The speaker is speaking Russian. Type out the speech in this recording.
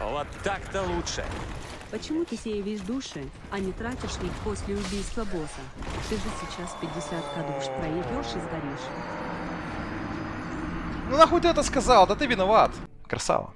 Вот так-то лучше. Почему ты сеешь души, а не тратишь их после убийства босса? Ты же сейчас 50 кадуш проебешь и сгоришь. Ну нахуй ты это сказал? Да ты виноват. Красава.